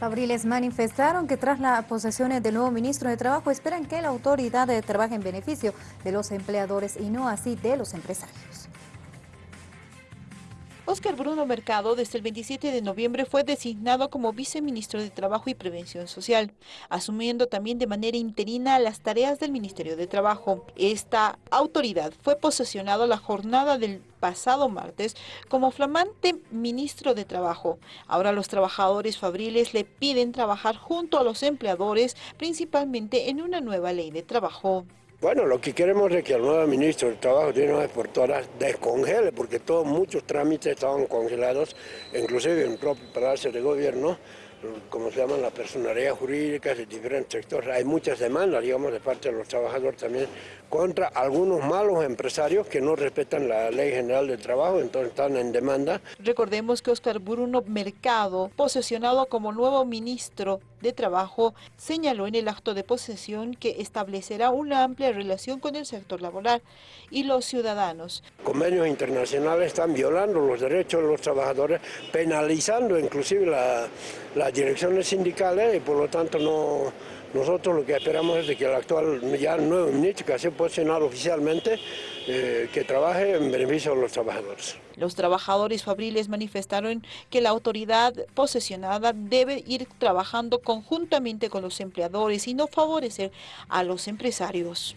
Fabriles manifestaron que tras la posesión del nuevo ministro de Trabajo esperan que la autoridad trabaje en beneficio de los empleadores y no así de los empresarios. Oscar Bruno Mercado desde el 27 de noviembre fue designado como viceministro de Trabajo y Prevención Social, asumiendo también de manera interina las tareas del Ministerio de Trabajo. Esta autoridad fue posesionado la jornada del pasado martes como flamante ministro de Trabajo. Ahora los trabajadores fabriles le piden trabajar junto a los empleadores, principalmente en una nueva ley de trabajo. Bueno, lo que queremos es que el nuevo ministro del Trabajo de una vez por todas descongele, porque todos muchos trámites estaban congelados, inclusive en el propio Palacio de Gobierno, como se llaman las personalidades jurídicas de diferentes sectores. Hay muchas demandas, digamos, de parte de los trabajadores también contra algunos malos empresarios que no respetan la Ley General del Trabajo, entonces están en demanda. Recordemos que Oscar Bruno Mercado, posesionado como nuevo ministro de Trabajo, señaló en el acto de posesión que establecerá una amplia relación con el sector laboral y los ciudadanos. Convenios internacionales están violando los derechos de los trabajadores, penalizando inclusive la, las direcciones sindicales y por lo tanto no nosotros lo que esperamos es que el actual, ya nuevo ministro que ha posicionado oficialmente, eh, que trabaje en beneficio de los trabajadores. Los trabajadores fabriles manifestaron que la autoridad posesionada debe ir trabajando conjuntamente con los empleadores y no favorecer a los empresarios.